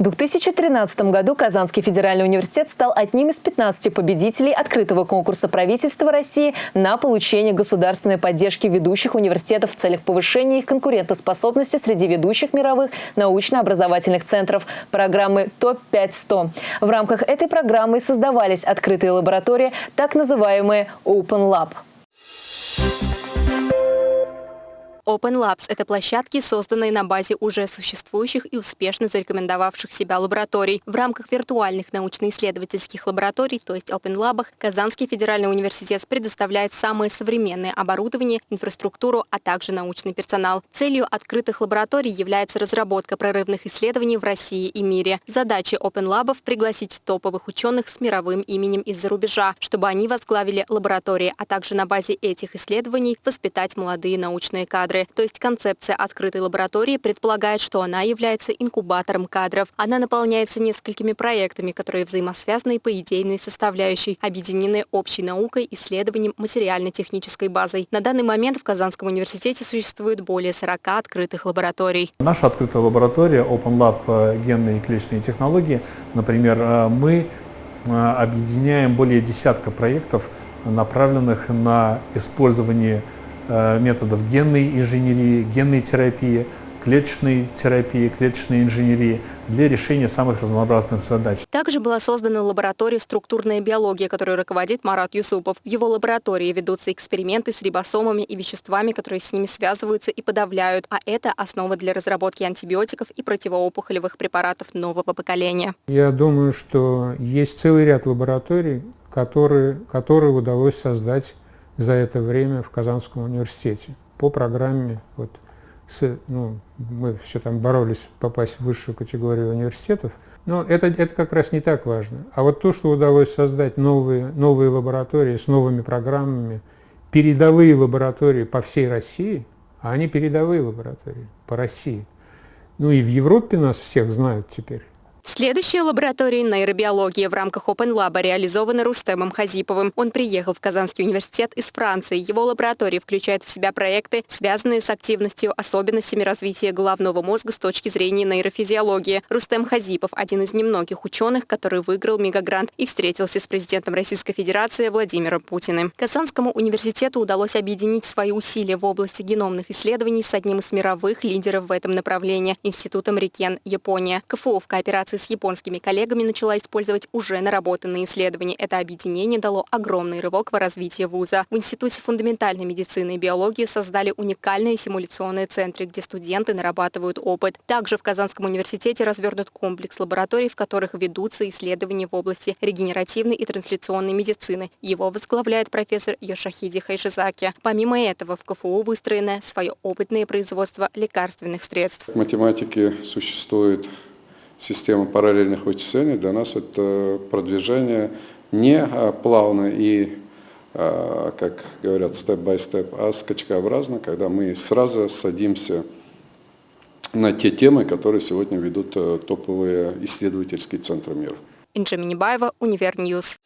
В 2013 году Казанский федеральный университет стал одним из 15 победителей открытого конкурса правительства России на получение государственной поддержки ведущих университетов в целях повышения их конкурентоспособности среди ведущих мировых научно-образовательных центров программы ТОП-5-100. В рамках этой программы создавались открытые лаборатории, так называемые Open Lab. Open Labs – это площадки, созданные на базе уже существующих и успешно зарекомендовавших себя лабораторий. В рамках виртуальных научно-исследовательских лабораторий, то есть Open Lab, Казанский федеральный университет предоставляет самое современное оборудование, инфраструктуру, а также научный персонал. Целью открытых лабораторий является разработка прорывных исследований в России и мире. Задача Open Lab – пригласить топовых ученых с мировым именем из-за рубежа, чтобы они возглавили лаборатории, а также на базе этих исследований воспитать молодые научные кадры кадры. То есть концепция открытой лаборатории предполагает, что она является инкубатором кадров. Она наполняется несколькими проектами, которые взаимосвязаны по идейной составляющей, объединены общей наукой, исследованием, материально-технической базой. На данный момент в Казанском университете существует более 40 открытых лабораторий. Наша открытая лаборатория Open Lab э, генные и клеточные технологии, например, э, мы э, объединяем более десятка проектов, направленных на использование методов генной инженерии, генной терапии, клеточной терапии, клеточной инженерии для решения самых разнообразных задач. Также была создана лаборатория «Структурная биология», которой руководит Марат Юсупов. В его лаборатории ведутся эксперименты с рибосомами и веществами, которые с ними связываются и подавляют, а это основа для разработки антибиотиков и противоопухолевых препаратов нового поколения. Я думаю, что есть целый ряд лабораторий, которые, которые удалось создать за это время в Казанском университете по программе, вот, с, ну, мы все там боролись попасть в высшую категорию университетов, но это, это как раз не так важно. А вот то, что удалось создать новые, новые лаборатории с новыми программами, передовые лаборатории по всей России, а они передовые лаборатории по России. Ну и в Европе нас всех знают теперь. Следующая лаборатория нейробиологии в рамках Open Lab реализована Рустемом Хазиповым. Он приехал в Казанский университет из Франции. Его лаборатория включает в себя проекты, связанные с активностью, особенностями развития головного мозга с точки зрения нейрофизиологии. Рустем Хазипов – один из немногих ученых, который выиграл мегагрант и встретился с президентом Российской Федерации Владимиром Путиным. Казанскому университету удалось объединить свои усилия в области геномных исследований с одним из мировых лидеров в этом направлении – Институтом Рикен, Япония. КФУ в кооперации с японскими коллегами начала использовать уже наработанные исследования. Это объединение дало огромный рывок в развитии вуза. В Институте фундаментальной медицины и биологии создали уникальные симуляционные центры, где студенты нарабатывают опыт. Также в Казанском университете развернут комплекс лабораторий, в которых ведутся исследования в области регенеративной и трансляционной медицины. Его возглавляет профессор Йошахиди Хайшизаки. Помимо этого, в КФУ выстроено свое опытное производство лекарственных средств. В математике существует система параллельных вычислений для нас это продвижение не а, плавно и, а, как говорят, step by step, а скачкообразно, когда мы сразу садимся на те темы, которые сегодня ведут э, топовые исследовательские центры мира. Инжа Минибаева, Univer News.